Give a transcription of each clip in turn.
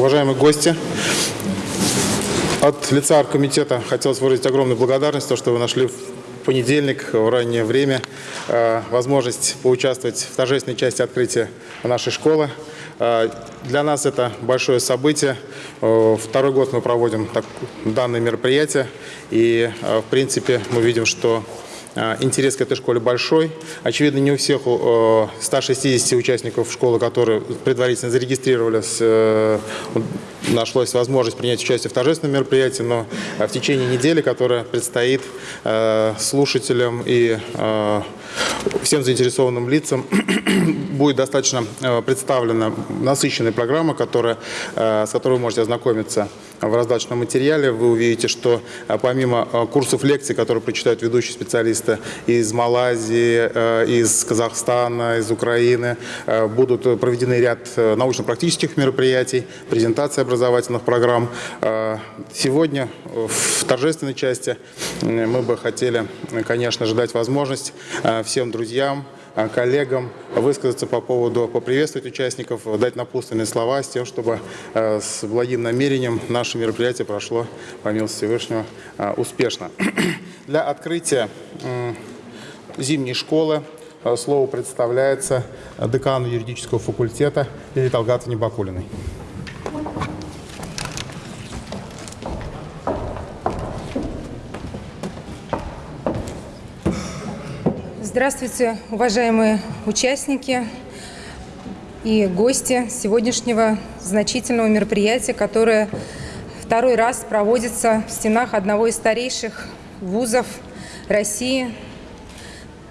Уважаемые гости, от лица оргкомитета хотелось выразить огромную благодарность, то, что вы нашли в понедельник в раннее время э, возможность поучаствовать в торжественной части открытия нашей школы. Э, для нас это большое событие. Э, второй год мы проводим данное мероприятие. И, в принципе, мы видим, что интерес к этой школе большой. Очевидно, не у всех 160 участников школы, которые предварительно зарегистрировались, э, нашлась возможность принять участие в торжественном мероприятии, но в течение недели, которая предстоит э, слушателям и э, всем заинтересованным лицам, будет достаточно представлена насыщенная программа, которая, с которой вы можете ознакомиться в раздаточном материале. Вы увидите, что помимо курсов лекций, которые прочитают ведущие специалисты, из Малайзии, э, из Казахстана, из Украины. Э, будут проведены ряд э, научно-практических мероприятий, презентации образовательных программ. Сегодня в торжественной части мы бы хотели, конечно же, дать возможность всем друзьям, коллегам высказаться по поводу, поприветствовать участников, дать напутственные слова с тем, чтобы с благим намерением наше мероприятие прошло, по милости Всевышнего, успешно. Для открытия зимней школы слово представляется декану юридического факультета Лилии Талгатовне Бакулиной. Здравствуйте, уважаемые участники и гости сегодняшнего значительного мероприятия, которое второй раз проводится в стенах одного из старейших вузов России,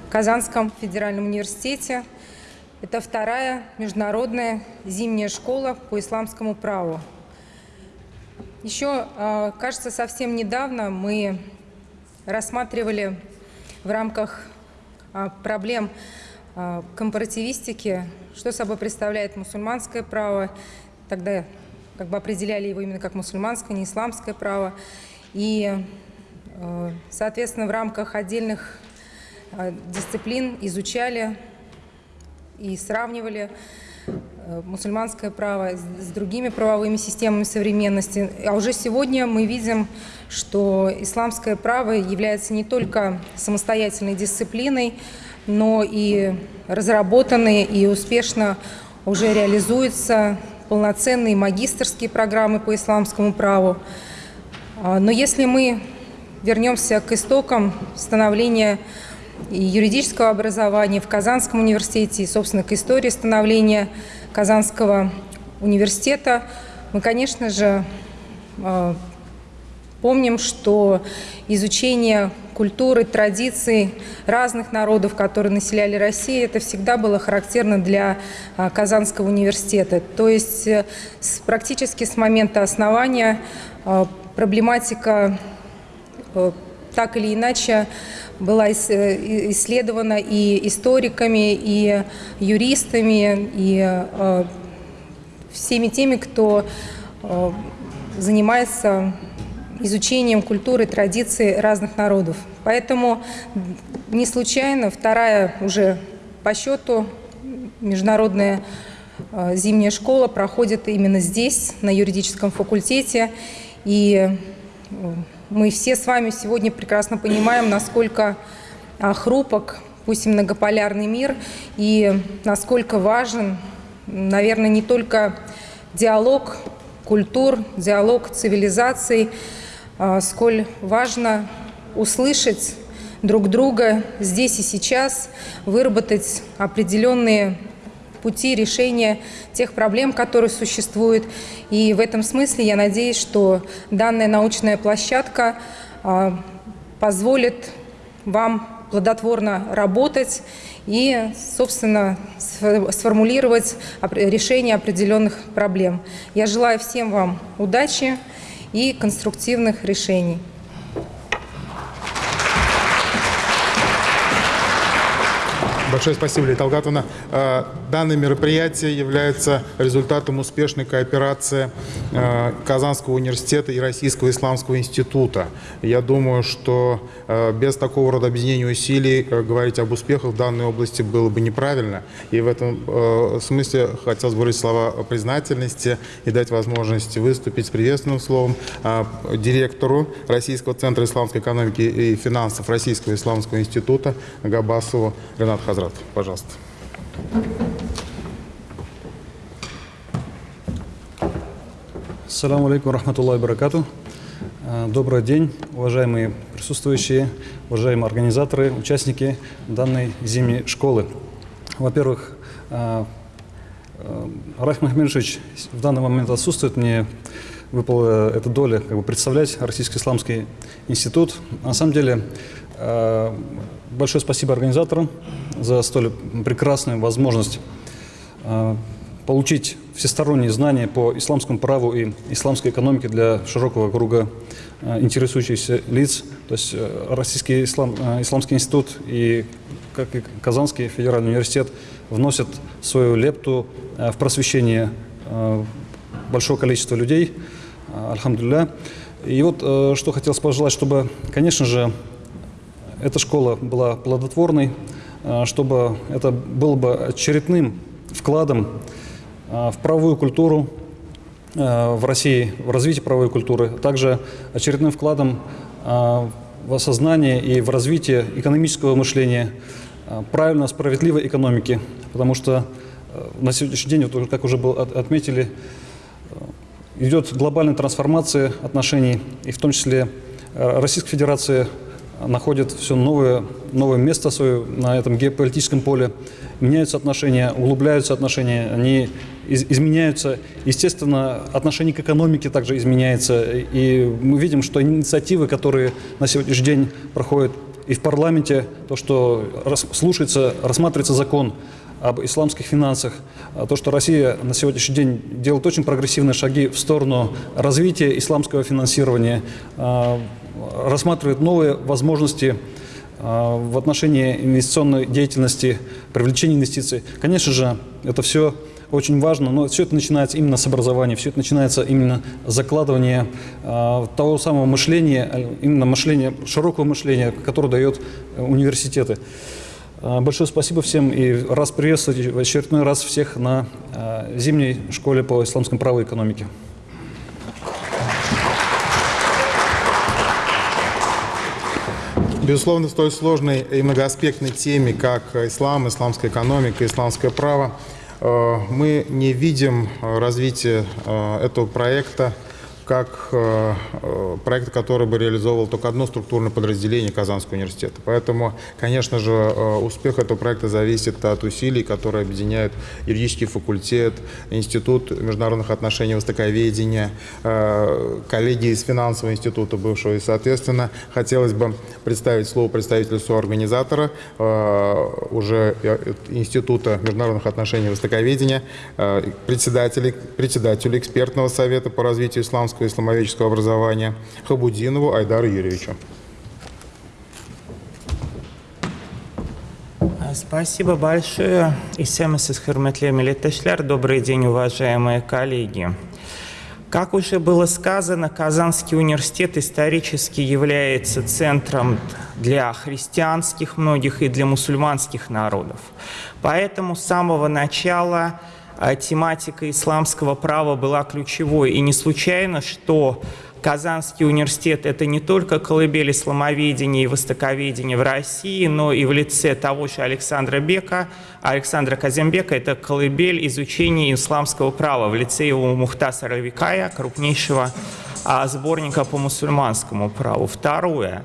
Казанском федеральном университете. Это вторая международная зимняя школа по исламскому праву. Еще, а, кажется, совсем недавно мы рассматривали в рамках проблем а, компаративистики, что собой представляет мусульманское право. Тогда как бы определяли его именно как мусульманское, не исламское право. И Э, соответственно, в рамках отдельных дисциплин изучали и сравнивали мусульманское право с другими правовыми системами современности. А уже сегодня мы видим, что исламское право является не только самостоятельной дисциплиной, но и разработанные и успешно уже реализуются полноценные магистрские программы по исламскому праву. Но если мы вернемся к истокам становления юридического образования в Казанском университете и, собственно, к истории становления Казанского университета. Мы, конечно же, э, помним, что изучение культуры, традиций разных народов, которые населяли Россию, это всегда было характерно для э, Казанского университета. То есть э, практически с момента основания проблематика так или иначе была э, исследована и историками, и юристами, и э, всеми теми, кто занимается изучением культуры, традиций разных народов. Поэтому не случайно вторая уже по счету международная зимняя школа проходит именно здесь, на юридическом факультете. И мы все с вами сегодня прекрасно понимаем, насколько а, хрупок, пусть и многополярный мир, и насколько важен, наверное, не только диалог культур, диалог цивилизаций, а, сколь важно услышать друг друга здесь и сейчас, выработать определенные пути решения тех проблем, которые существуют. И в этом смысле я надеюсь, что данная научная площадка а, позволит вам плодотворно работать и, собственно, сформулировать решение определенных проблем. Я желаю всем вам удачи и конструктивных решений. Большое спасибо, Лилия Талгатовна. Э, данное мероприятие является результатом успешной кооперации Казанского университета и Российского исламского института. Я думаю, что э, без такого рода объединения усилий э, говорить об успехах в данной области было бы неправильно. И в этом смысле хотелось бы выразить слова признательности и дать возможность выступить с приветственным словом директору Российского центра исламской экономики и финансов Российского исламского института Габасову Ренат Хазрат. Пожалуйста. Ассаламу алейкум рахматуллахи баракату. А, добрый день, уважаемые присутствующие, уважаемые организаторы, участники данной зимней школы. Во-первых, а, а, Рахим Ахмедович в данный момент отсутствует. Мне выпала эта доля как бы, представлять Российский исламский институт. На самом деле, большое спасибо организаторам за столь прекрасную возможность получить всесторонние знания по исламскому праву и исламской экономике для широкого круга э, интересующихся лиц. То есть э, Российский ислам, э, исламский институт и, как и Казанский федеральный университет вносят свою лепту в просвещение большого количества людей. Альхамдулилля. И вот что хотелось пожелать, чтобы, конечно же, эта школа была плодотворной, чтобы это было бы очередным вкладом в правовую культуру э, в России, в развитие правовой культуры, также очередным вкладом в осознание и в развитие экономического мышления, правильно справедливой экономики, потому что на сегодняшний день, как уже было отметили, идет глобальная трансформация отношений, и в том числе Российская Федерация находит все новое, новое место свое на этом геополитическом поле. Меняются отношения, углубляются отношения, они из, изменяются. Естественно, отношение к экономике также изменяется. И мы видим, что инициативы, которые на сегодняшний день проходят и в парламенте, то, что слушается, рассматривается закон об исламских финансах, а то, что Россия на сегодняшний день делает очень прогрессивные шаги в сторону развития исламского финансирования, а, рассматривает новые возможности а, в отношении инвестиционной деятельности, привлечения инвестиций. Конечно же, это все очень важно, но все это начинается именно с образования, все это начинается именно с закладывания э, того самого мышления, именно мышления, широкого мышления, которое дает э, университеты. Э, большое спасибо всем и раз приветствовать в очередной раз всех на э, зимней школе по исламскому праву и экономике. Безусловно, в столь сложной и многоаспектной теме, как ислам, исламская экономика, исламское право, мы не видим э, развития э, этого проекта как э, э, проект, который бы реализовывал только одно структурное подразделение Казанского университета. Поэтому, конечно же, э, успех этого проекта зависит от усилий, которые объединяют юридический факультет, Институт международных отношений и востоковедения, коллеги из финансового института бывшего. И, соответственно, хотелось бы представить слово представителю соорганизатора уже Института международных отношений и востоковедения, председателю, председателю экспертного совета по развитию исламского и исламоведческого образования Хабудинову Айдару Юрьевичу. Спасибо большое. Исемесис Херметле Милитешлер. Добрый день, уважаемые коллеги. Как уже было сказано, Казанский университет исторически является центром для христианских многих и для мусульманских народов. Поэтому с самого начала а тематика исламского права была ключевой. И не случайно, что Казанский университет – это не только колыбель исламоведения и востоковедения в России, но и в лице того же Александра Бека, Александра Казембека – это колыбель изучения исламского права в лице его Мухтасара Викая, крупнейшего а, сборника по мусульманскому праву. Второе.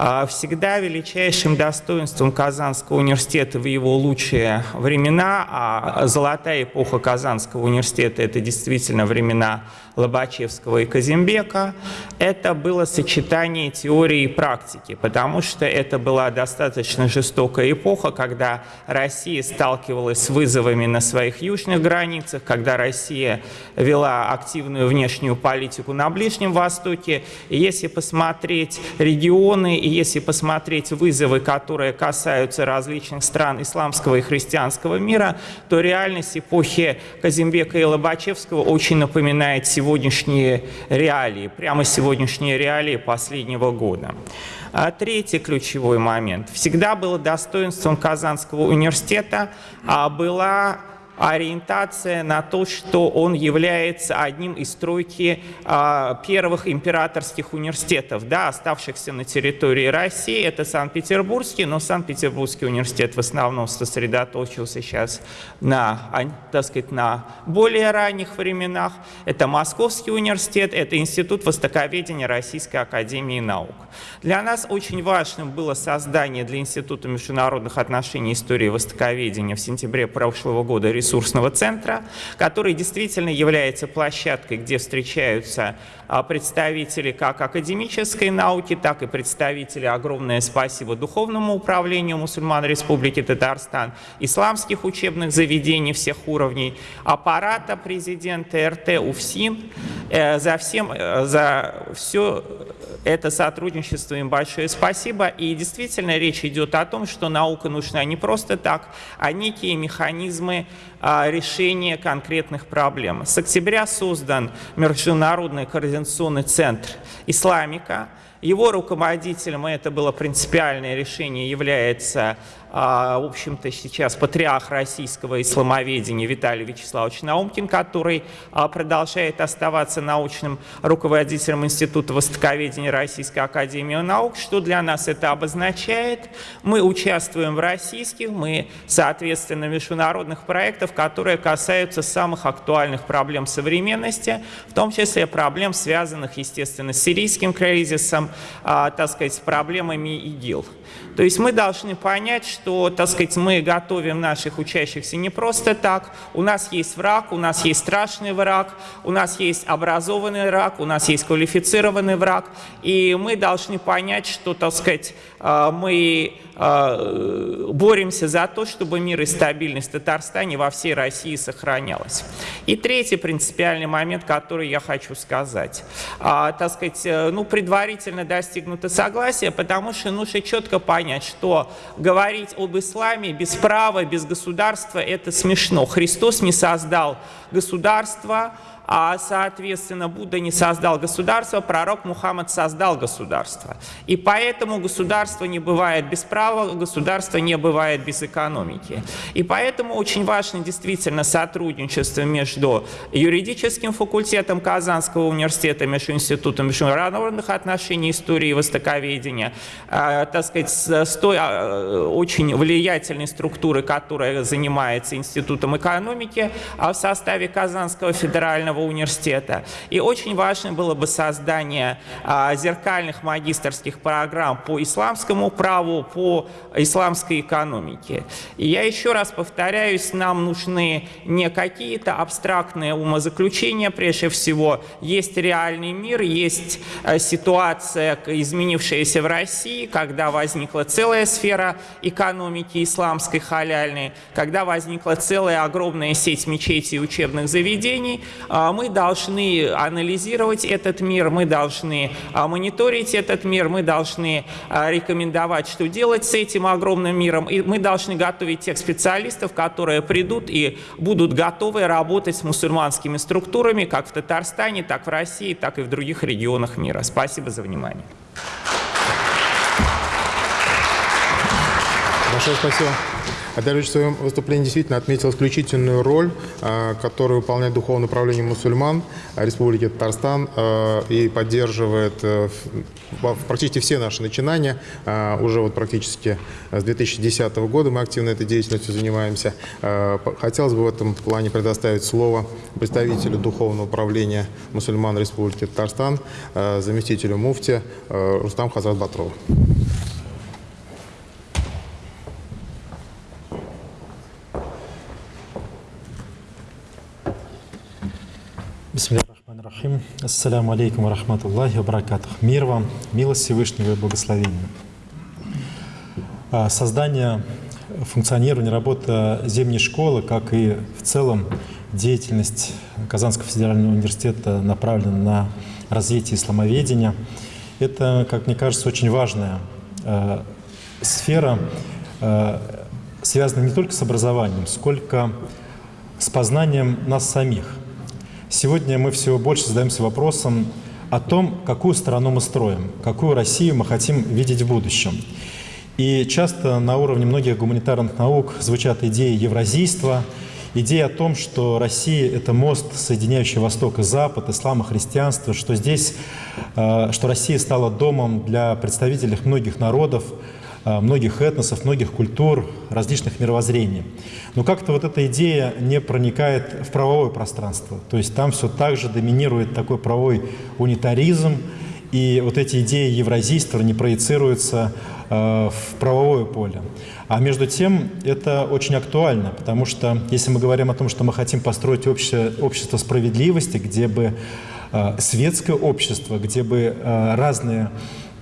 А, всегда величайшим достоинством Казанского университета в его лучшие времена, а золотая эпоха Казанского университета – это действительно времена Лобачевского и Казимбека, это было сочетание теории и практики, потому что это была достаточно жестокая эпоха, когда Россия сталкивалась с вызовами на своих южных границах, когда Россия вела активную внешнюю политику на Ближнем Востоке. И если посмотреть регионы, и если посмотреть вызовы, которые касаются различных стран исламского и христианского мира, то реальность эпохи Казимбека и Лобачевского очень напоминает сегодняшние реалии, прямо сегодняшние реалии последнего года. А третий ключевой момент. Всегда было достоинством Казанского университета а была ориентация на то, что он является одним из стройки а, первых императорских университетов, да, оставшихся на территории России. Это Санкт-Петербургский, но Санкт-Петербургский университет в основном сосредоточился сейчас на, так сказать, на более ранних временах. Это Московский университет, это Институт Востоковедения Российской Академии Наук. Для нас очень важным было создание для Института международных отношений и истории востоковедения в сентябре прошлого года ресурсного центра, который действительно является площадкой, где встречаются представители как академической науки, так и представители, огромное спасибо, Духовному управлению мусульман Республики Татарстан, исламских учебных заведений всех уровней, аппарата президента РТ УФСИН. Э, за всем, э, за все это сотрудничество им большое спасибо. И действительно речь идет о том, что наука нужна не просто так, а некие механизмы а, решения конкретных проблем. С октября создан Международный координационный центр «Исламика». Его руководителем, и это было принципиальное решение, является в общем-то, сейчас патриарх российского исламоведения Виталий Вячеславович Наумкин, который а, продолжает оставаться научным руководителем Института Востоковедения Российской Академии Наук. Что для нас это обозначает? Мы участвуем в российских, мы, соответственно, международных проектах, которые касаются самых актуальных проблем современности, в том числе проблем, связанных, естественно, с сирийским кризисом, а, так сказать, с проблемами ИГИЛ. То есть мы должны понять, что, так сказать, мы готовим наших учащихся не просто так. У нас есть враг, у нас есть страшный враг, у нас есть образованный враг, у нас есть квалифицированный враг. И мы должны понять, что, так сказать, мы а, боремся за то, чтобы мир и стабильность в Татарстане во всей России сохранялась. И третий принципиальный момент, который я хочу сказать. А, так сказать, э, ну, предварительно достигнуто согласие, потому что нужно четко понять, что говорить об исламе без права, без государства – это смешно. Христос не создал государство, а, соответственно, Будда не создал государство, пророк Мухаммад создал государство. И поэтому государство не бывает без права, государство не бывает без экономики. И поэтому очень важно действительно сотрудничество между юридическим факультетом Казанского университета, между Институтом международных отношений, истории и востоковедения, э, так сказать, с, той э, очень влиятельной структуры, которая занимается Институтом экономики, а в составе Казанского федерального Федерального университета. И очень важно было бы создание а, зеркальных магистрских программ по исламскому праву, по исламской экономике. И я еще раз повторяюсь, нам нужны не какие-то абстрактные умозаключения, прежде всего, есть реальный мир, есть а, ситуация, изменившаяся в России, когда возникла целая сфера экономики исламской халяльной, когда возникла целая огромная сеть мечетей и учебных заведений, а мы должны анализировать этот мир, мы должны а, мониторить этот мир, мы должны а, рекомендовать, что делать с этим огромным миром, и мы должны готовить тех специалистов, которые придут и будут готовы работать с мусульманскими структурами, как в Татарстане, так в России, так и в других регионах мира. Спасибо за внимание. Большое спасибо. Адарвич в своем выступлении действительно отметил исключительную роль, а, которую выполняет Духовное управление мусульман Республики Татарстан а, и поддерживает э, практически все наши начинания. А, уже вот практически с 2010 года мы активно этой деятельностью занимаемся. Хотелось бы в этом плане предоставить слово представителю Духовного управления мусульман Республики Татарстан, заместителю муфти Рустам Хазрат Батрову. Бисмиллахиррахманиррахим. Ассаляму алейкум ва рахматуллахи баракатух. Мир вам, милость Всевышнего и благословения. А, создание, функционирование, работа зимней школы, как и в целом деятельность Казанского федерального университета направлена на развития исламоведения. Это, как мне кажется, очень важная э, сфера, э, связанная не только с образованием, сколько с познанием нас самих. Сегодня мы все больше задаемся вопросом о том, какую страну мы строим, какую Россию мы хотим видеть в будущем. И часто на уровне многих гуманитарных наук звучат идеи евразийства, идея о том, что Россия — это мост, соединяющий Восток и Запад, ислам и христианство, что здесь, э, что Россия стала домом для представителей многих народов, многих этносов, многих культур, различных мировоззрений. Но как-то вот эта идея не проникает в правовое пространство. То есть там все так же доминирует такой правовой унитаризм, и вот эти идеи евразийства не проецируются э, в правовое поле. А между тем это очень актуально, потому что если мы говорим о том, что мы хотим построить общество, общество справедливости, где бы э, светское общество, где бы э, разные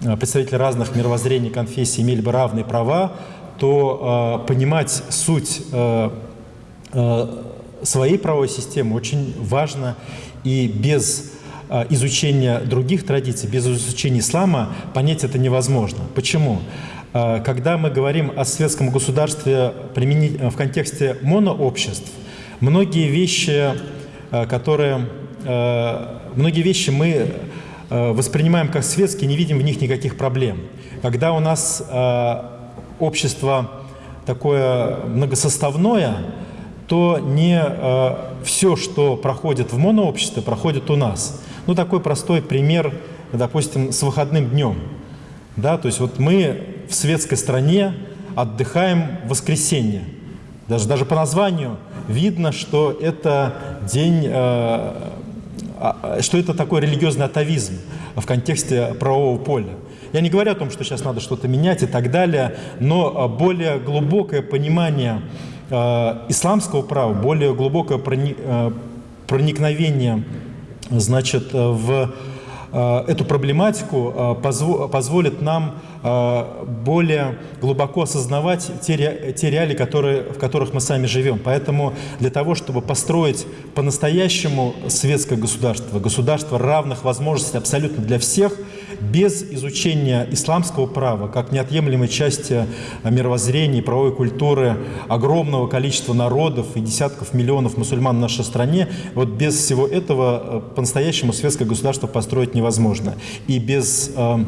представители разных мировоззрений, конфессий имели бы равные права, то э, понимать суть э, э, своей правовой системы очень важно и без Э, изучения других традиций, без изучения ислама понять это невозможно. Почему? Э, когда мы говорим о светском государстве в контексте монообществ, многие вещи, э, которые, многие вещи мы воспринимаем как светские, не видим в них никаких проблем. Когда у нас общество такое многосоставное, то не все, что проходит в монообществе, проходит у нас. Ну, такой простой пример, допустим, с выходным днем. Да, то есть вот мы в светской стране отдыхаем в воскресенье. Даже, даже по названию видно, что это день, э, что это такой религиозный атовизм в контексте правового поля. Я не говорю о том, что сейчас надо что-то менять и так далее, но более глубокое понимание исламского права, более глубокое прони, проникновение значит, в эту проблематику э, позволит нам более глубоко осознавать те реалии, которые, в которых мы сами живем. Поэтому для того, чтобы построить по-настоящему светское государство, государство равных возможностей абсолютно для всех – без изучения исламского права, как неотъемлемой части мировоззрения и правовой культуры огромного количества народов и десятков миллионов мусульман в нашей стране, вот без всего этого э, по-настоящему светское государство построить невозможно. И без, э,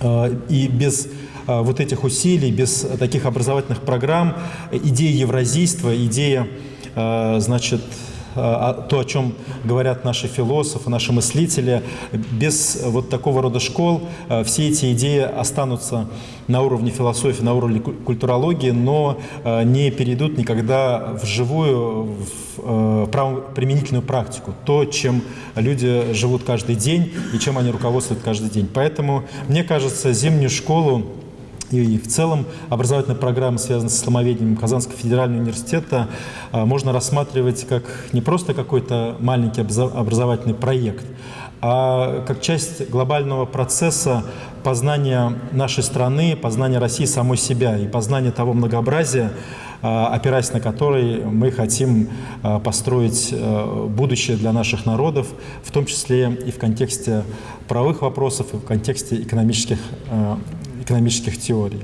э, и без вот этих усилий, без таких образовательных программ, идея евразийства, идея, значит, то, о чем говорят наши философы, наши мыслители. Без вот такого рода школ а, все эти идеи останутся на уровне философии, на уровне культурологии, но не перейдут никогда в живую, в правоприменительную практику, то, чем люди живут каждый день и чем они руководствуют каждый день. Поэтому, мне кажется, зимнюю школу и в целом образовательная программа, связанная с исламоведением Казанского федерального университета, а, можно рассматривать как не просто какой-то маленький образовательный проект, а как часть глобального процесса познания нашей страны, познания России самой себя и познания того многообразия, а, опираясь на который мы хотим а, построить будущее для наших народов, в том числе и в контексте правовых вопросов, и в контексте экономических экономических теорий.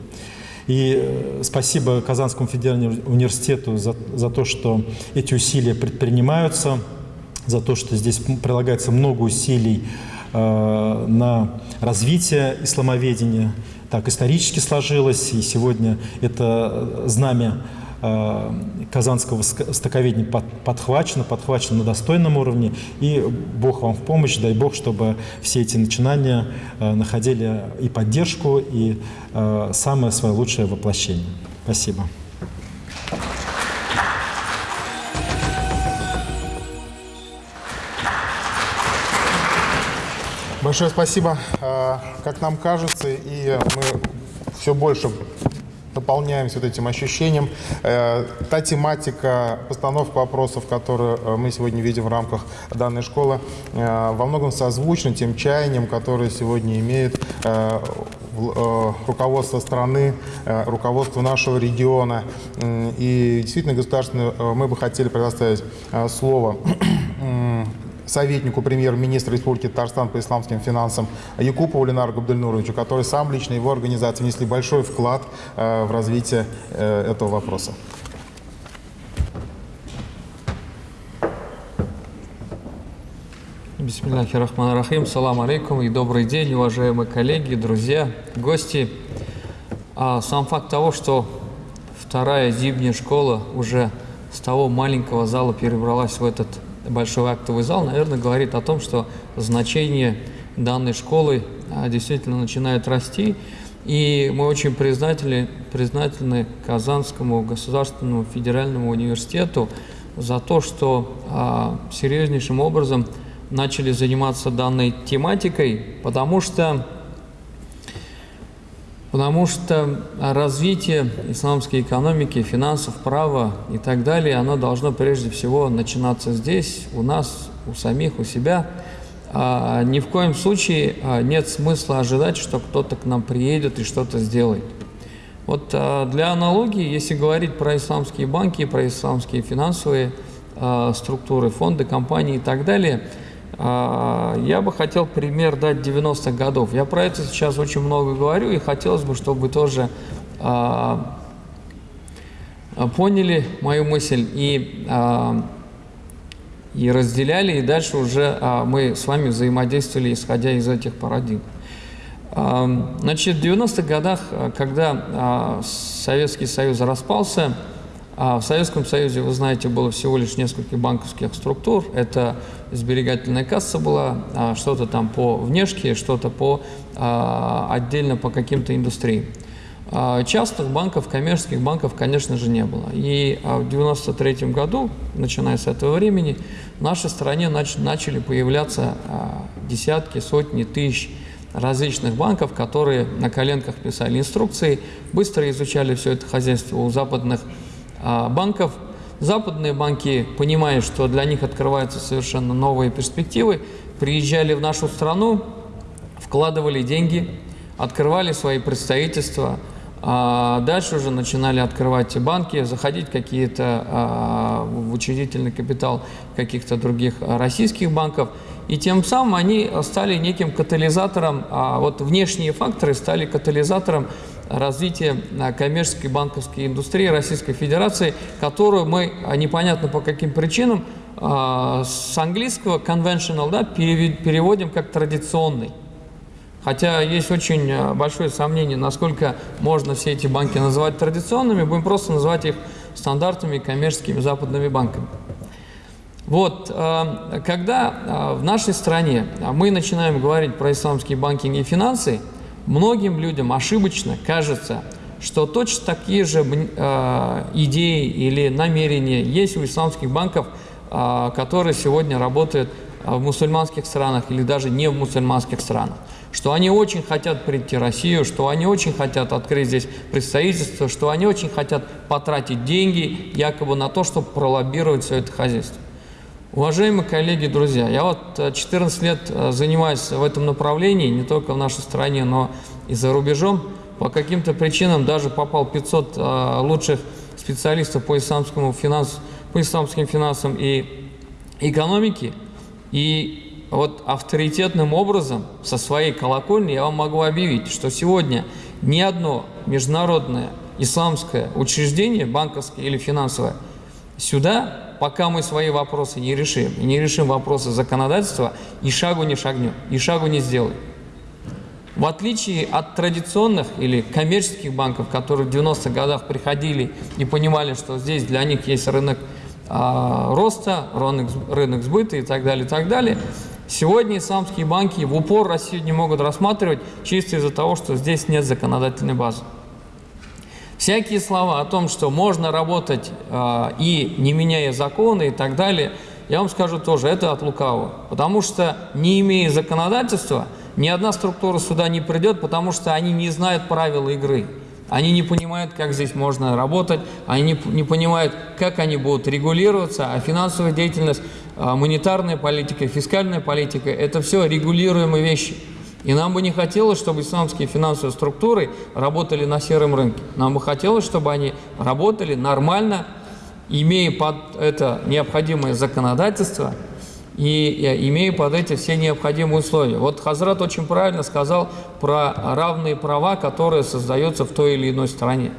И э, спасибо Казанскому федеральному университету за, за то, что эти усилия предпринимаются, за то, что здесь прилагается много усилий э, на развитие исламоведения. Так исторически сложилось, и сегодня это знамя казанского стоковедения подхвачено, подхвачено на достойном уровне. И Бог вам в помощь, дай Бог, чтобы все эти начинания э, находили и поддержку, и э, самое свое лучшее воплощение. Спасибо. Большое спасибо. Как нам кажется, и мы все больше наполняемся вот этим ощущением. Э, та тематика, постановка вопросов, которые э, мы сегодня видим в рамках данной школы, э, во многом созвучна тем чаяниям, которые сегодня имеет руководство страны, руководство нашего региона. И действительно, государственное, мы бы хотели предоставить слово советнику премьер-министра Республики Татарстан по исламским финансам Якупову Ленару Габдельнуровичу, который сам лично его организации внесли большой вклад э, в развитие э, этого вопроса. Бисмиллахи салам алейкум и добрый день, уважаемые коллеги, друзья, гости. А сам факт того, что вторая зимняя школа уже с того маленького зала перебралась в этот большой актовый зал, наверное, говорит о том, что значение данной школы а, действительно начинает расти. И мы очень признательны, признательны Казанскому государственному федеральному университету за то, что а, серьезнейшим образом начали заниматься данной тематикой, потому что, потому что развитие исламской экономики, финансов, права и так далее, оно должно прежде всего начинаться здесь, у нас, у самих, у себя. А, ни в коем случае а, нет смысла ожидать, что кто-то к нам приедет и что-то сделает. Вот а, для аналогии, если говорить про исламские банки, про исламские финансовые а, структуры, фонды, компании и так далее – я бы хотел пример дать 90-х годов. Я про это сейчас очень много говорю, и хотелось бы, чтобы вы тоже а, поняли мою мысль и, а, и разделяли, и дальше уже мы с вами взаимодействовали, исходя из этих парадигм. Значит, в 90-х годах, когда Советский Союз распался, а в Советском Союзе, вы знаете, было всего лишь несколько банковских структур. Это сберегательная касса была, а что-то там по внешке, что-то по а, отдельно по каким-то индустриям. Частных банков, коммерческих банков, конечно же, не было. И в 1993 году, начиная с этого времени, в нашей стране нач начали появляться десятки, сотни тысяч различных банков, которые на коленках писали инструкции, быстро изучали все это хозяйство у западных а, банков. Западные банки, понимая, что для них открываются совершенно новые перспективы, приезжали в нашу страну, вкладывали деньги, открывали свои представительства, а дальше уже начинали открывать банки, заходить какие-то а, в учредительный капитал каких-то других российских банков. И тем самым они стали неким катализатором, а вот внешние факторы стали катализатором развития коммерческой банковской индустрии Российской Федерации, которую мы а, непонятно по каким причинам а, с английского conventional да, переводим как традиционный. Хотя есть очень а, большое сомнение, насколько можно все эти банки называть традиционными, будем просто называть их стандартными коммерческими западными банками. Вот, когда в нашей стране мы начинаем говорить про исламские банкинг и финансы, Многим людям ошибочно кажется, что точно такие же э, идеи или намерения есть у исламских банков, э, которые сегодня работают в мусульманских странах или даже не в мусульманских странах. Что они очень хотят прийти в Россию, что они очень хотят открыть здесь представительство, что они очень хотят потратить деньги якобы на то, чтобы пролоббировать все это хозяйство. Уважаемые коллеги, друзья, я вот 14 э, лет э, занимаюсь в этом направлении, не только в нашей стране, но и за рубежом. По каким-то причинам даже попал 500 э, лучших специалистов по, исламскому финанс, по исламским финансам и экономике. И вот авторитетным образом со своей колокольни я вам могу объявить, что сегодня ни одно международное исламское учреждение, банковское или финансовое, сюда пока мы свои вопросы не решим, не решим вопросы законодательства, и шагу не шагнем, и шагу не сделаем. В отличие от традиционных или коммерческих банков, которые в 90-х годах приходили и понимали, что здесь для них есть рынок а, роста, рынок, рынок сбыта и так далее, и так далее, сегодня исламские банки в упор Россию не могут рассматривать чисто из-за того, что здесь нет законодательной базы. Всякие слова о том, что можно работать э, и не меняя законы и так далее, я вам скажу тоже, это от лукавого. Потому что не имея законодательства, ни одна структура сюда не придет, потому что они не знают правил игры. Они не понимают, как здесь можно работать, они не, не понимают, как они будут регулироваться, а финансовая деятельность, монетарная политика, фискальная политика – это все регулируемые вещи. И нам бы не хотелось, чтобы исламские финансовые структуры работали на сером рынке. Нам бы хотелось, чтобы они работали нормально, имея под это необходимое законодательство и имея под эти все необходимые условия. Вот Хазрат очень правильно сказал про равные права, которые создаются в той или иной стране.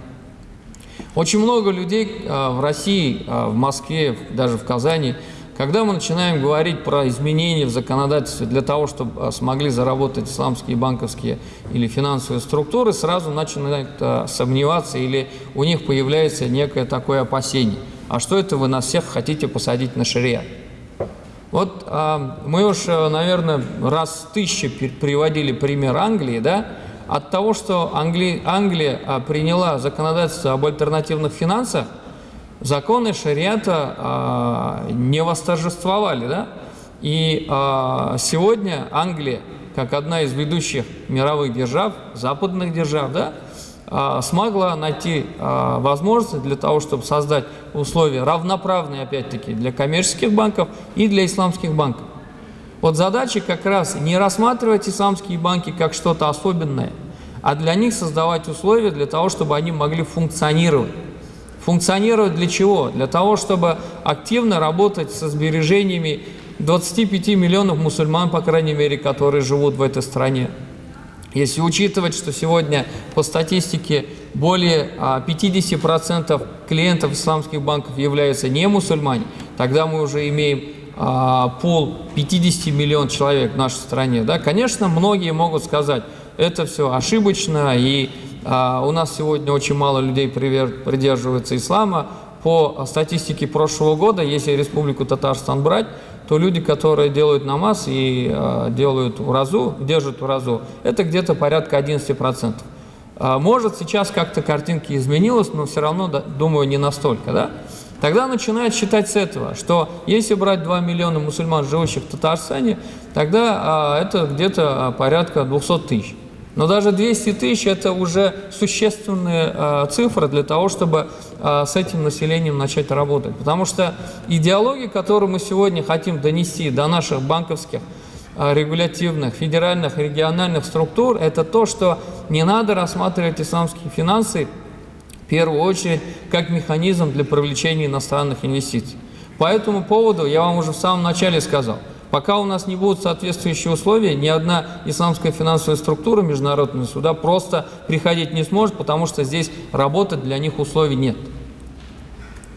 Очень много людей э, в России, э, в Москве, даже в Казани, когда мы начинаем говорить про изменения в законодательстве для того, чтобы э, смогли заработать исламские банковские или финансовые структуры, сразу начинают сомневаться или у них появляется некое такое опасение. А что это вы нас всех хотите посадить на шариат? Вот мы уж, наверное, раз тысячи приводили пример Англии, да, от того, что Англи... Англия а, приняла законодательство об альтернативных финансах, законы шариата а, не восторжествовали. Да? И а, сегодня Англия, как одна из ведущих мировых держав, западных держав, да, а, смогла найти а, возможности для того, чтобы создать условия равноправные, опять-таки, для коммерческих банков и для исламских банков. Вот задача как раз не рассматривать исламские банки как что-то особенное, а для них создавать условия для того, чтобы они могли функционировать. Функционировать для чего? Для того, чтобы активно работать со сбережениями 25 миллионов мусульман, по крайней мере, которые живут в этой стране. Если учитывать, что сегодня по статистике более 50% а, клиентов исламских банков являются не мусульмане, тогда мы уже имеем а, пол 50 миллионов человек в нашей стране, да, конечно, многие могут сказать, это все ошибочно, и а, у нас сегодня очень мало людей придерживаются ислама. По статистике прошлого года, если Республику Татарстан брать, то люди, которые делают намаз и а, делают уразу, держат уразу, это где-то порядка 11%. А, может, сейчас как-то картинки изменилась, но все равно, думаю, не настолько, да? Тогда начинают считать с этого, что если брать 2 миллиона мусульман, живущих в Татарстане, тогда это где-то порядка 200 тысяч. Но даже 200 тысяч – это уже существенная э, цифра для того, чтобы э, с этим населением начать работать. Потому что идеология, которую мы сегодня хотим донести до наших банковских, э, регулятивных, федеральных, региональных структур, это то, что не надо рассматривать исламские финансы первую очередь как механизм для привлечения иностранных инвестиций. По этому поводу я вам уже в самом начале сказал, пока у нас не будут соответствующие условия, ни одна исламская финансовая структура международного суда просто приходить не сможет, потому что здесь работать для них условий нет.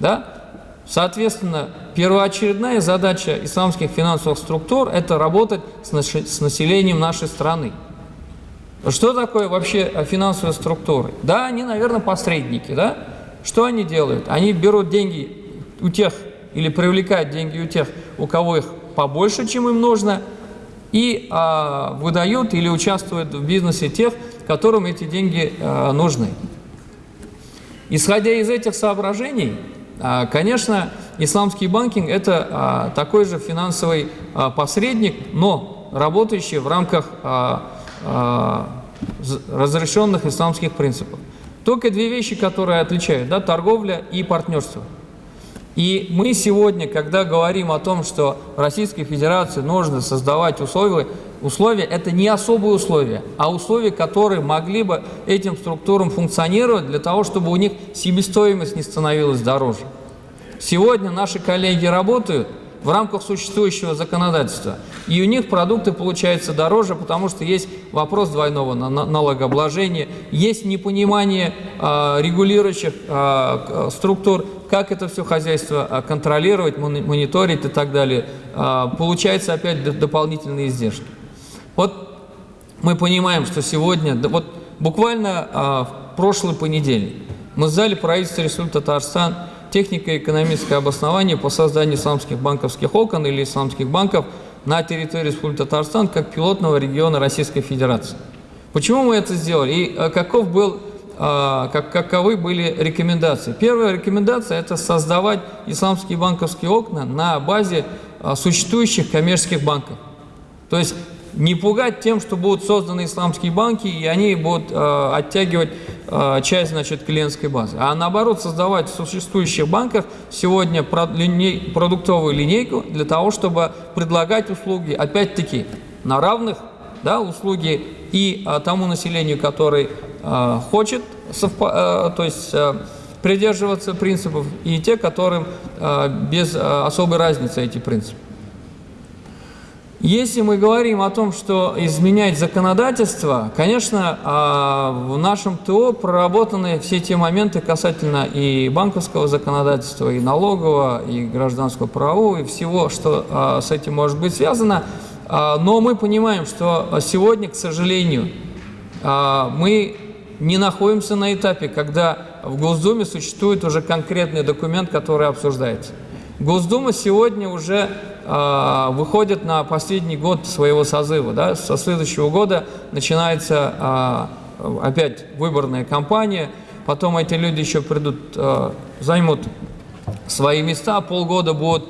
Да? Соответственно, первоочередная задача исламских финансовых структур – это работать с населением нашей страны. Что такое вообще финансовые структуры? Да, они, наверное, посредники, да? Что они делают? Они берут деньги у тех, или привлекают деньги у тех, у кого их побольше, чем им нужно, и а, выдают или участвуют в бизнесе тех, которым эти деньги а, нужны. Исходя из этих соображений, а, конечно, исламский банкинг – это а, такой же финансовый а, посредник, но работающий в рамках а, а, разрешенных исламских принципов. Только две вещи, которые отличают, да, торговля и партнерство. И мы сегодня, когда говорим о том, что в Российской Федерации нужно создавать условия, условия это не особые условия, а условия, которые могли бы этим структурам функционировать для того, чтобы у них себестоимость не становилась дороже. Сегодня наши коллеги работают – в рамках существующего законодательства. И у них продукты получаются дороже, потому что есть вопрос двойного налогообложения, есть непонимание э, регулирующих э, структур, как это все хозяйство контролировать, мониторить и так далее. Э, получается опять дополнительные издержки. Вот мы понимаем, что сегодня, вот буквально э, в прошлый понедельник мы сдали правительство Республики Татарстан технико-экономическое обоснование по созданию исламских банковских окон или исламских банков на территории Республики Татарстан как пилотного региона Российской Федерации. Почему мы это сделали и каков был, как, каковы были рекомендации? Первая рекомендация – это создавать исламские банковские окна на базе э, существующих коммерческих банков. То есть не пугать тем, что будут созданы исламские банки, и они будут э, оттягивать э, часть значит, клиентской базы. А наоборот, создавать в существующих банках сегодня продуктовую линейку для того, чтобы предлагать услуги, опять-таки, на равных да, услуги и э, тому населению, который э, хочет э, то есть, придерживаться принципов, и те, которым без особой разницы эти принципы. Если мы говорим о том, что изменять законодательство, конечно, а, в нашем ТО проработаны все те моменты касательно и банковского законодательства, и налогового, и гражданского правового, и всего, что а, с этим может быть связано. А, но мы понимаем, что сегодня, к сожалению, мы не находимся на этапе, когда в Госдуме существует уже конкретный документ, который обсуждается. Госдума сегодня уже выходит на последний год своего созыва. Да? Со следующего года начинается опять выборная кампания, потом эти люди еще придут, займут свои места, полгода будут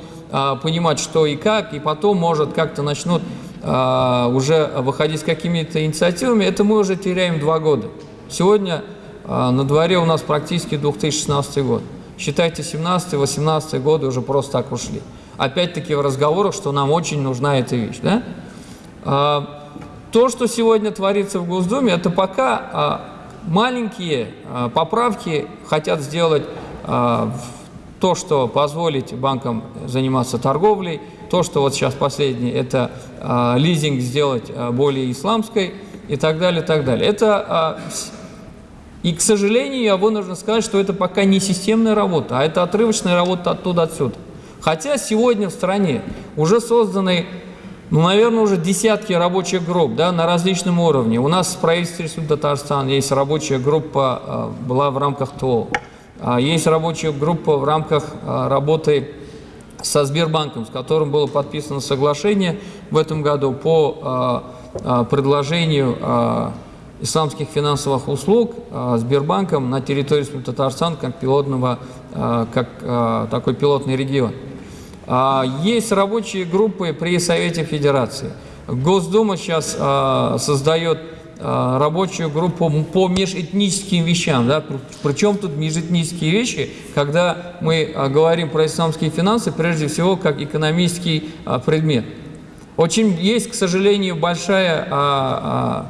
понимать, что и как, и потом, может, как-то начнут э, уже выходить с какими-то инициативами. Это мы уже теряем два года. Сегодня э, на дворе у нас практически 2016 год. Считайте, 17-18 годы уже просто так ушли. Опять-таки в разговорах, что нам очень нужна эта вещь. Да? А, то, что сегодня творится в Госдуме, это пока а, маленькие а, поправки хотят сделать то, что позволить банкам заниматься торговлей, то, что вот сейчас последнее, это лизинг сделать более исламской и так далее, и так далее. Это и, к сожалению, я вынужден сказать, что это пока не системная работа, а это отрывочная работа оттуда-отсюда. Хотя сегодня в стране уже созданы, ну, наверное, уже десятки рабочих групп да, на различном уровне. У нас в правительстве Татарстана есть рабочая группа, была в рамках ТО. А, есть рабочая группа в рамках а, работы со Сбербанком, с которым было подписано соглашение в этом году по предложению исламских финансовых услуг Сбербанком на территории Республики Татарстан как пилотного, как такой пилотный регион. Есть рабочие группы при Совете Федерации. Госдума сейчас создает рабочую группу по межэтническим вещам. Да? Причем тут межэтнические вещи, когда мы э, говорим про исламские финансы, прежде всего, как экономический э, предмет. Очень есть, к сожалению, большая э,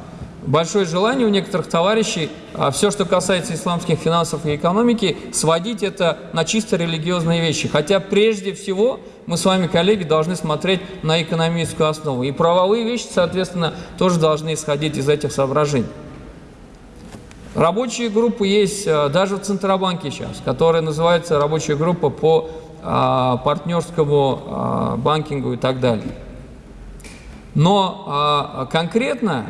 большое желание у некоторых товарищей а, все, что касается исламских финансов и экономики, сводить это на чисто религиозные вещи. Хотя прежде всего мы с вами, коллеги, должны смотреть на экономическую основу. И правовые вещи, соответственно, тоже должны исходить из этих соображений. Рабочие группы есть а, даже в Центробанке сейчас, которая называется рабочая группа по а, партнерскому а, банкингу и так далее. Но а, конкретно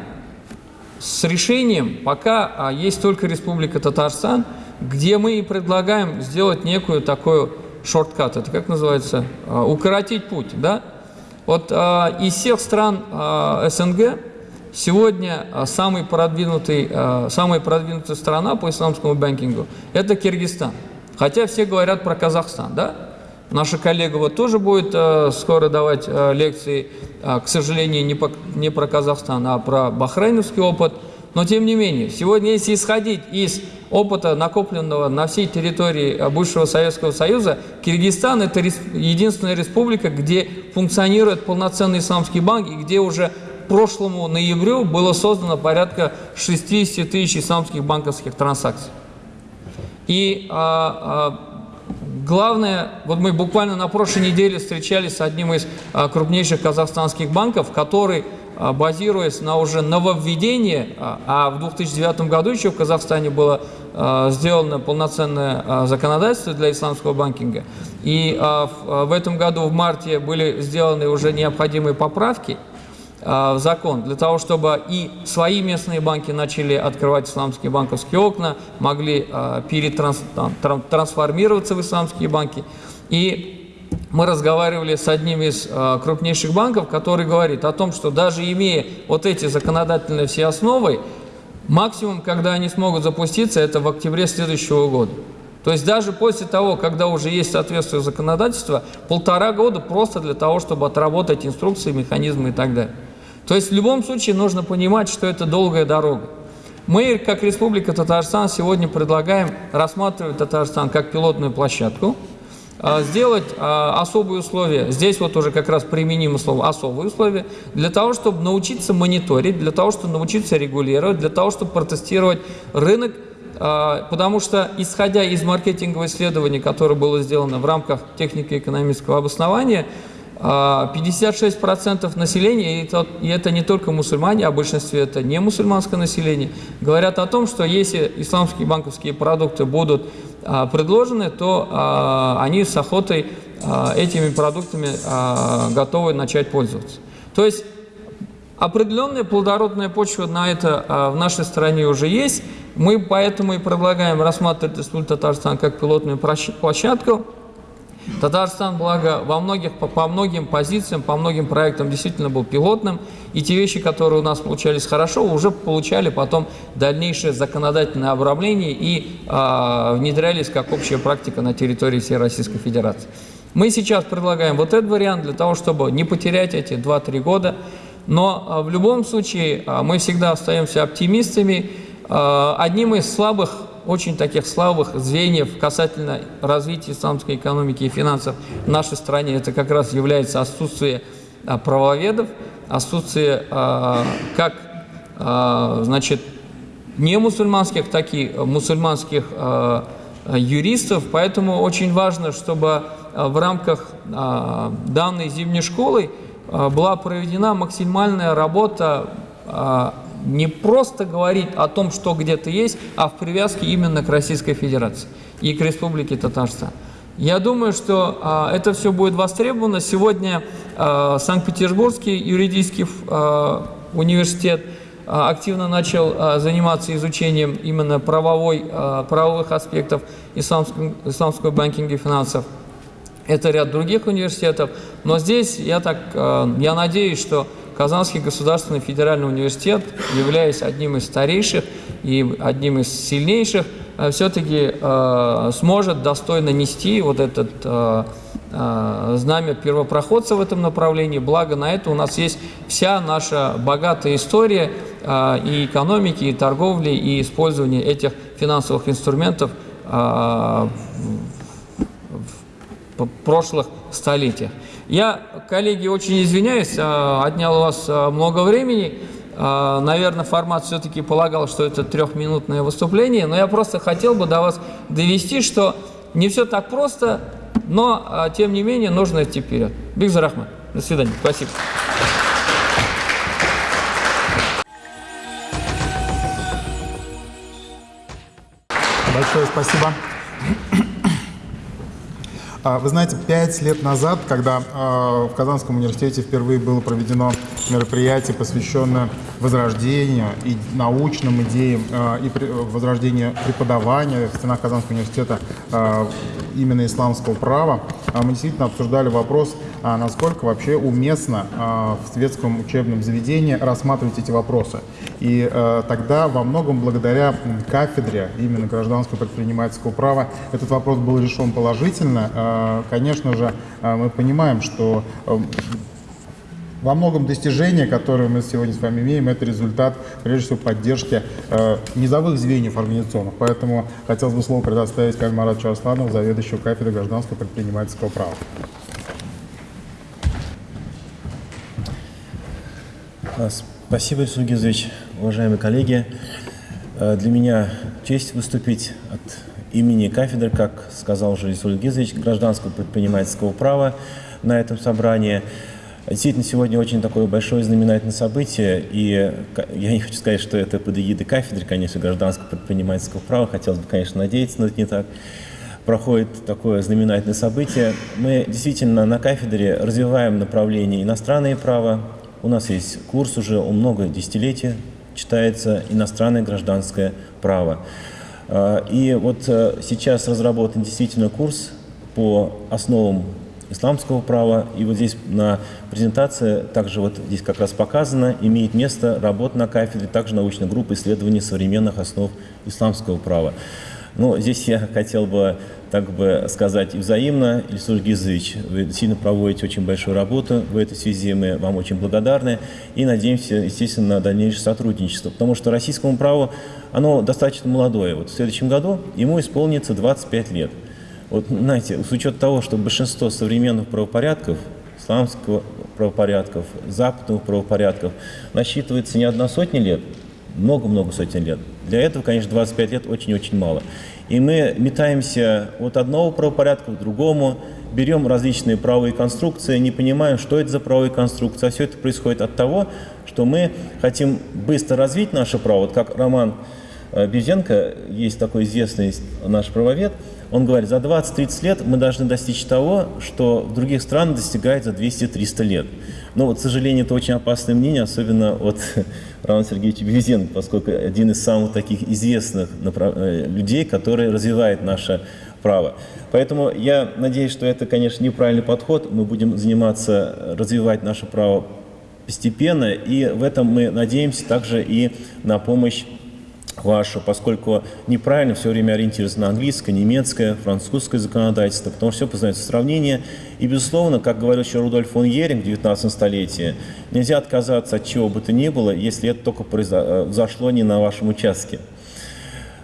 с решением пока а, есть только Республика Татарстан, где мы и предлагаем сделать некую такую шорткат, это как называется, а, укоротить путь, да? Вот а, из всех стран СНГ сегодня самый продвинутый, самая продвинутая страна по исламскому банкингу – это Киргизстан. Хотя все говорят про Казахстан, да? Наша коллега вот тоже будет э, скоро давать э, лекции, э, к сожалению, не, по, не про Казахстан, а про бахрейновский опыт. Но тем не менее, сегодня, если исходить из опыта, накопленного на всей территории э, бывшего Советского Союза, Киргизстан – это рес, единственная республика, где функционирует полноценный исламский банк и где уже прошлому ноябрю было создано порядка 60 тысяч исламских банковских транзакций. И а, а, Главное, вот мы буквально на прошлой неделе встречались с одним из а, крупнейших казахстанских банков, который, а, базируясь на уже нововведении, а, а в 2009 году еще в Казахстане было сделано полноценное законодательство для исламского банкинга, и в этом году в марте были сделаны уже необходимые поправки – в закон, для того, чтобы и свои местные банки начали открывать исламские банковские окна, могли перетрансформироваться в исламские банки. И мы разговаривали с одним из крупнейших банков, который говорит о том, что даже имея вот эти законодательные все основы, максимум, когда они смогут запуститься, это в октябре следующего года. То есть даже после того, когда уже есть соответствующее законодательство, полтора года просто для того, чтобы отработать инструкции, механизмы и так далее. То есть в любом случае нужно понимать, что это долгая дорога. Мы, как Республика Татарстан, сегодня предлагаем рассматривать Татарстан как пилотную площадку, а, сделать а, особые условия, здесь вот уже как раз применимо слово «особые условия», для того, чтобы научиться мониторить, для того, чтобы научиться регулировать, для того, чтобы протестировать рынок, а, потому что, исходя из маркетингового исследования, которое было сделано в рамках технико-экономического обоснования, а, 56% населения, и это, и это не только мусульмане, а в большинстве это не мусульманское население, говорят о том, что если исламские банковские продукты будут а, предложены, то а, они с охотой этими продуктами готовы начать пользоваться. То есть определенная плодородная почва на это в нашей стране уже есть. Мы поэтому и предлагаем рассматривать Республику Татарстан как пилотную площадку. Татарстан, благо, во многих, по, по многим позициям, по многим проектам действительно был пилотным, и те вещи, которые у нас получались хорошо, уже получали потом дальнейшее законодательное обрамление и э, внедрялись как общая практика на территории всей Российской Федерации. Мы сейчас предлагаем вот этот вариант для того, чтобы не потерять эти 2-3 года, но э, в любом случае э, мы всегда остаемся оптимистами. Одним из слабых очень таких слабых звеньев касательно развития исламской экономики и финансов в нашей стране. Это как раз является отсутствие а, правоведов, отсутствие а, как а, значит, не мусульманских, так и мусульманских юристов. Поэтому очень важно, чтобы в рамках данной зимней школы была проведена максимальная работа не просто говорить о том, что где-то есть, а в привязке именно к Российской Федерации и к Республике Татарстан. Я думаю, что а, это все будет востребовано. Сегодня а, Санкт-Петербургский юридический а, университет а, активно начал а, заниматься изучением именно правовой, а, правовых аспектов исламского, исламского банкинга и финансов. Это ряд других университетов. Но здесь я, так, а, я надеюсь, что Казанский государственный федеральный университет, являясь одним из старейших и одним из сильнейших, э, все-таки э, сможет достойно нести вот этот э, э, знамя первопроходца в этом направлении. Благо на это у нас есть вся наша богатая история э, и экономики, и торговли, и использования этих финансовых инструментов э, в прошлых столетиях. Я, коллеги, очень извиняюсь, а, отнял у вас а, много времени. А, наверное, формат все-таки полагал, что это трехминутное выступление, но я просто хотел бы до вас довести, что не все так просто, но, тем не менее, нужно идти вперед. Бигзар Ахмад. До свидания. Спасибо. Большое спасибо. А, вы знаете, пять лет назад, когда а, в Казанском университете впервые было проведено мероприятие, посвященное возрождению и научным идеям, а, и возрождению преподавания в стенах Казанского университета именно исламского права, мы действительно обсуждали вопрос, насколько вообще уместно в светском учебном заведении рассматривать эти вопросы. И тогда во многом благодаря кафедре именно гражданского предпринимательского права этот вопрос был решен положительно, конечно же, э, мы понимаем, что э, во многом достижения, которые мы сегодня с вами имеем, это результат, прежде всего, поддержки э, низовых звеньев организационных. Поэтому хотелось бы слово предоставить Кальмарату Асланову, заведующему кафедрой гражданского предпринимательского права. Спасибо, Ильсур Гизович, уважаемые коллеги. Для меня честь выступить от имени кафедры, как сказал уже Исуль Гизович, гражданского предпринимательского права на этом собрании. Действительно, сегодня очень такое большое знаменательное событие, и я не хочу сказать, что это под эгидой кафедры, конечно, гражданского предпринимательского права, хотелось бы, конечно, надеяться, но это не так. Проходит такое знаменательное событие. Мы действительно на кафедре развиваем направление иностранное право. У нас есть курс уже, много десятилетий читается иностранное гражданское право. А, и вот э, сейчас разработан действительно курс по основам исламского права. И вот здесь на презентации, также вот здесь как раз показано, имеет место работа на кафедре, также научная группа исследований современных основ исламского права. Ну, здесь я хотел бы так бы сказать взаимно. Ильсур Гизович, вы сильно проводите очень большую работу в этой связи, мы вам очень благодарны и надеемся, естественно, на дальнейшее сотрудничество, потому что российскому праву оно достаточно молодое. Вот в следующем году ему исполнится 25 лет. Вот, знаете, с учетом того, что большинство современных правопорядков, исламского правопорядков, западных правопорядков, насчитывается не одна сотня лет, много-много сотен лет, Для этого, конечно, 25 лет очень-очень мало. И мы метаемся от одного правопорядка к другому, берем различные правовые конструкции, не понимаем, что это за правовые конструкции. А все это происходит от того, что мы хотим быстро развить наше право. Вот как Роман э, Бевзенко, есть такой известный наш правовед, он говорит, за 20-30 лет мы должны достичь того, что в других странах достигает за 200-300 лет. Но, вот, к сожалению, это очень опасное мнение, особенно от Романа Сергеевича Бевзенко, поскольку один из самых таких известных э, людей, который развивает наше право. Поэтому я надеюсь, что это, конечно, неправильный подход. Мы будем заниматься, развивать наше право постепенно, и в этом мы надеемся также и на помощь вашу, поскольку неправильно все время ориентироваться на английское, немецкое, французское законодательство, потому что все познается сравнение. И, безусловно, как говорил еще Рудольф фон Еринг в 19 столетии, нельзя отказаться от чего бы то ни было, если это только произошло не на вашем участке.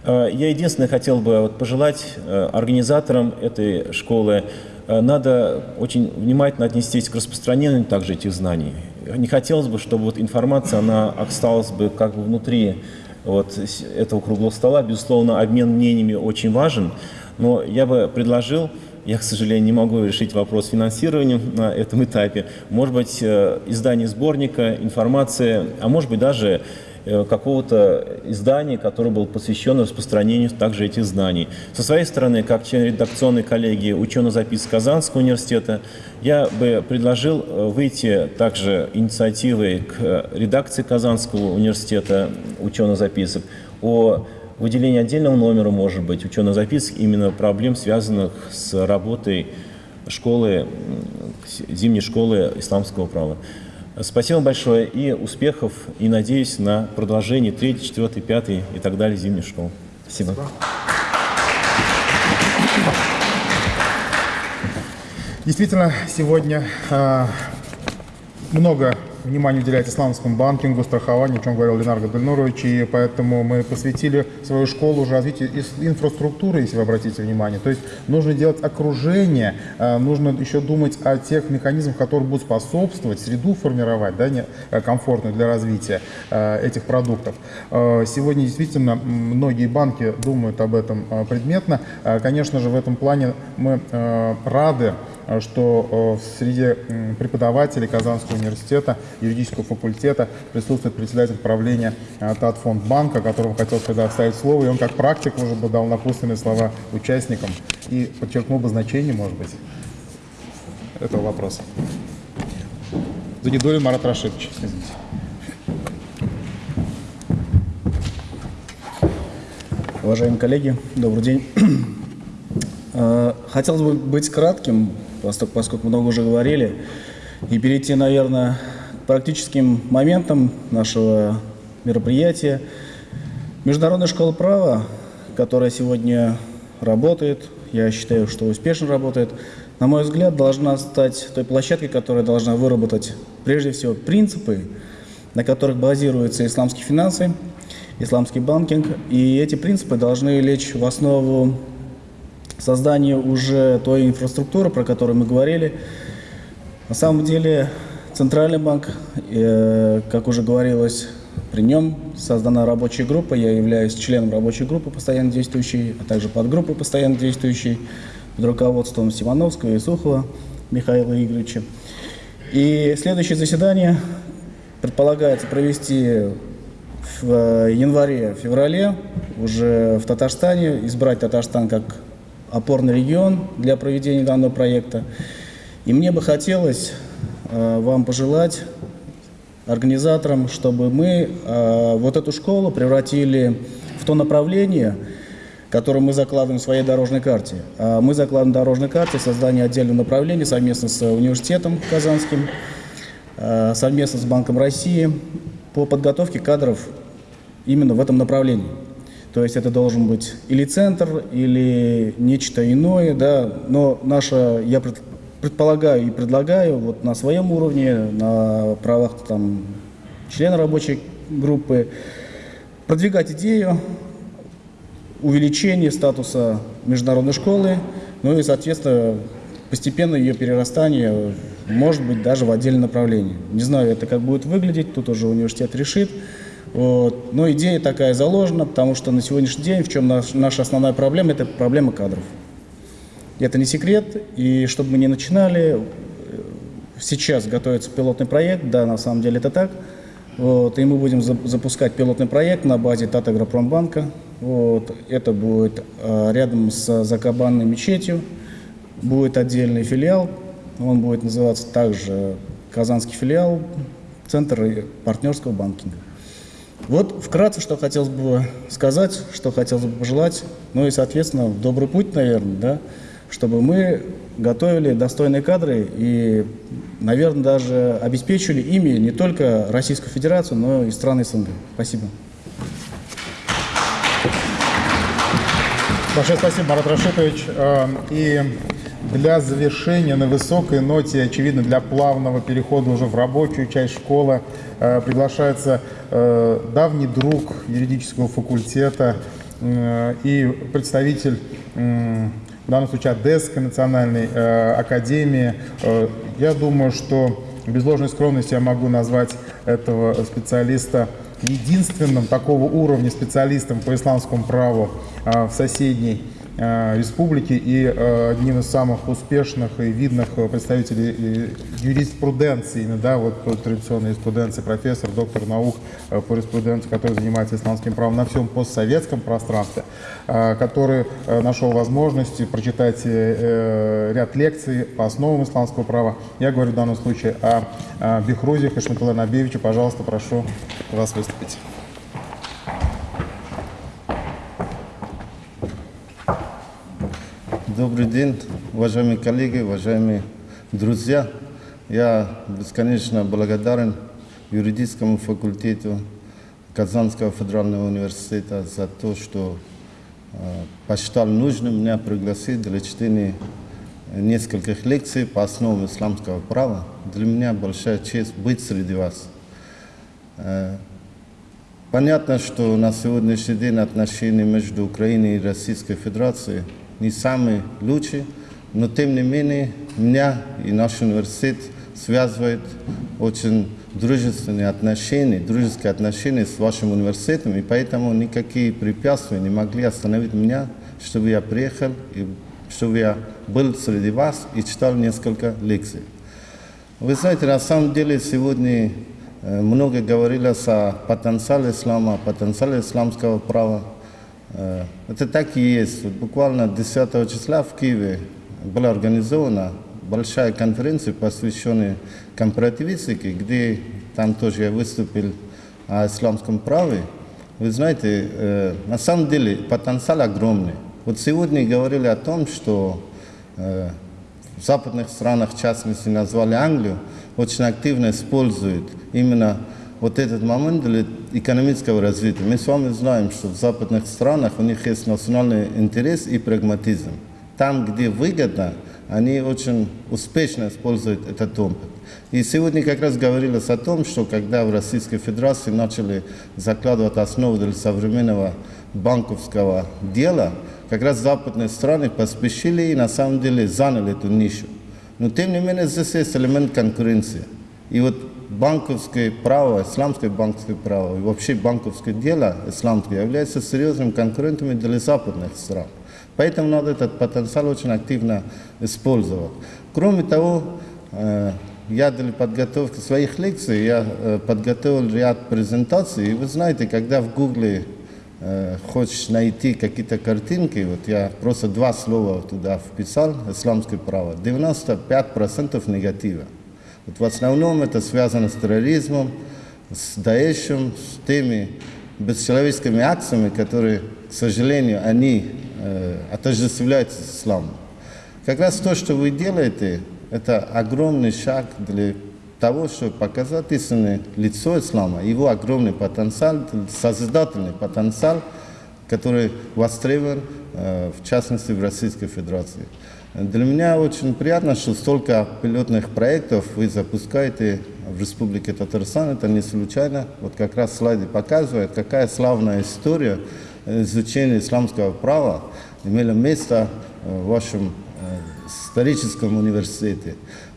Э, я единственное хотел бы пожелать э, организаторам этой школы, э, надо очень внимательно отнестись к распространению также этих знаний. Не хотелось бы, чтобы вот информация, она осталась бы как бы внутри вот этого круглого стола. Безусловно, обмен мнениями очень важен, но я бы предложил, я, к сожалению, не могу решить вопрос финансирования на этом этапе, может быть, издание сборника, информация, а может быть, даже Э, какого-то издания, которое было посвящено распространению также этих знаний. Со своей стороны, как член редакционной коллегии ученых запис Казанского университета, я бы предложил э, выйти также инициативой к редакции Казанского университета ученых записок о выделении отдельного номера, может быть, ученых записок именно проблем, связанных с работой школы, зимней школы исламского права. Спасибо большое и успехов, и надеюсь на продолжение 3, 4, 5 и так далее зимней школы. Спасибо. Действительно, сегодня э, много внимание уделяет исламскому банкингу, страхованию, о чем говорил Ленар Гадельнурович, и поэтому мы посвятили свою школу уже развитию инфраструктуры, если вы обратите внимание. То есть нужно делать окружение, а, нужно еще думать о тех механизмах, которые будут способствовать, среду формировать, да, не, а, комфортную для развития а, этих продуктов. Сегодня действительно многие банки думают об этом предметно. Конечно же, в этом плане мы рады, что в среде преподавателей Казанского университета юридического факультета присутствует председатель правления э, Татфондбанка, которому хотел предоставить слово, и он как практик уже бы дал напутственные слова участникам и подчеркнул бы значение, может быть, этого вопроса. Загидулин Марат Рашидович, извините. Уважаемые коллеги, добрый день. Э, хотелось бы быть кратким, поскольку много уже говорили, и перейти, наверное, практическим моментом нашего мероприятия. Международная школа права, которая сегодня работает, я считаю, что успешно работает, на мой взгляд, должна стать той площадкой, которая должна выработать прежде всего принципы, на которых базируются исламские финансы, исламский банкинг. И эти принципы должны лечь в основу создания уже той инфраструктуры, про которую мы говорили. На самом деле Центральный банк, э, как уже говорилось, при нем создана рабочая группа. Я являюсь членом рабочей группы постоянно действующей, а также подгруппы постоянно действующей под руководством Симоновского и Сухова Михаила Игоревича. И следующее заседание предполагается провести в январе-феврале уже в Татарстане, избрать Татарстан как опорный регион для проведения данного проекта. И мне бы хотелось Э, вам пожелать, организаторам, чтобы мы э, вот эту школу превратили в то направление, которое мы закладываем в своей дорожной карте. А мы закладываем в дорожной карте создание отдельного направления совместно с университетом Казанским, э, совместно с Банком России по подготовке кадров именно в этом направлении. То есть это должен быть или центр, или нечто иное, да, но наша, я предполагаю и предлагаю вот на своем уровне, на правах там, члена рабочей группы, продвигать идею увеличения статуса международной школы, ну и, соответственно, постепенно ее перерастание, может быть, даже в отдельное направление. Не знаю, это как будет выглядеть, тут уже университет решит. Вот. Но идея такая заложена, потому что на сегодняшний день в чем наш, наша основная проблема, это проблема кадров. Это не секрет, и чтобы мы не начинали, сейчас готовится пилотный проект, да, на самом деле это так. Вот, и мы будем за- запускать пилотный проект на базе Татагропромбанка. Вот, это будет э, рядом с Закабанной мечетью, будет отдельный филиал, он будет называться также Казанский филиал, Центр партнерского банкинга. Вот вкратце, что хотелось бы сказать, что хотелось бы пожелать, ну и, соответственно, добрый путь, наверное, да, чтобы мы готовили достойные кадры и, наверное, даже обеспечили ими не только Российскую Федерацию, но и страны СНГ. Спасибо. Большое спасибо, Марат Рашитович. Э, И для завершения на высокой ноте, очевидно, для плавного перехода уже в рабочую часть школы, э, приглашается э, давний друг юридического факультета э, и представитель, в данном случае, Одесской национальной э, академии. Э, Я думаю, что без ложной скромности я могу назвать этого специалиста единственным такого уровня специалистом по исламскому праву а, в соседней а, республике и а, одним из самых успешных и видных представителей э, юриспруденции, да, вот традиционной юриспруденции, профессор, доктор наук э, по юриспруденции, который занимается исламским правом на всем постсоветском пространстве, который э, нашел возможность прочитать э, э, ряд лекций по основам исламского права. Я говорю в данном случае о, Бехрузе Хашматулле Набиевиче. Пожалуйста, прошу вас выступить. Добрый день, уважаемые коллеги, уважаемые друзья. Я бесконечно благодарен юридическому факультету Казанского федерального университета за то, что э, посчитал нужным меня пригласить для чтения нескольких лекций по основам исламского права. Для меня большая честь быть среди вас. Э, Понятно, что на сегодняшний день отношения между Украиной и Российской Федерацией не самые лучшие, но тем не менее меня и наш университет связывает очень дружественные отношения, дружеские отношения с вашим университетом, и поэтому никакие препятствия не могли остановить меня, чтобы я приехал, и чтобы я был среди вас и читал несколько лекций. Вы знаете, на самом деле сегодня э, много говорилось о потенциале ислама, о потенциале исламского права. Э, Это так и есть. Буквально 10 числа в Киеве была организована большая конференция, посвященная компаративистике, где там тоже я выступил о исламском праве. Вы знаете, э, на самом деле потенциал огромный. Вот сегодня говорили о том, что э, в западных странах, в частности, назвали Англию, очень активно используют именно вот этот момент для экономического развития. Мы с вами знаем, что в западных странах у них есть национальный интерес и прагматизм. Там, где выгодно, они очень успешно используют этот опыт. И сегодня как раз говорилось о том, что когда в Российской Федерации начали закладывать основу для современного банковского дела, как раз западные страны поспешили и на самом деле заняли эту нишу. Но тем не менее здесь есть элемент конкуренции. И вот банковское право, исламское банковское право и вообще банковское дело исламское является серьезным конкурентом для западных стран. Поэтому надо этот потенциал очень активно использовать. Кроме того, э, я для подготовки своих лекций я э, подготовил ряд презентаций. И вы знаете, когда в Гугле э, хочешь найти какие-то картинки, вот я просто два слова туда вписал, исламское право, 95% негатива. Вот в основном это связано с терроризмом, с Даешем, с теми бесчеловеческими акциями, которые, к сожалению, они э, отождествляются с исламом. Как раз то, что вы делаете, это огромный шаг для того, чтобы показать истинное лицо ислама, его огромный потенциал, созидательный потенциал, который востребован, э, в частности, в Российской Федерации. Для меня очень приятно, что столько пилотных проектов вы запускаете в Республике Татарстан. Это не случайно. Вот как раз слайды показывают, какая славная история изучения исламского права имела место в вашем историческом университете.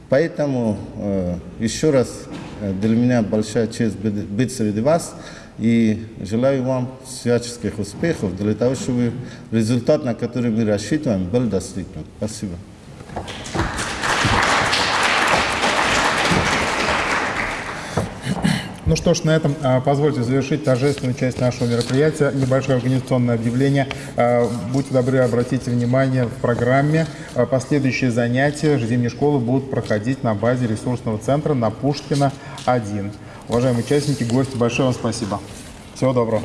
Поэтому э, еще раз э, для меня большая честь быть среди вас. И желаю вам всяческих успехов для того, чтобы результат, на который мы рассчитываем, был достигнут. Спасибо. Ну что ж, на этом а, позвольте завершить торжественную часть нашего мероприятия. Небольшое организационное объявление. А, Будьте добры, обратите внимание в программе. а, Последующие занятия зимней школы будут проходить на базе ресурсного центра на Пушкина 1. Уважаемые участники, гости, большое вам спасибо. Всего доброго.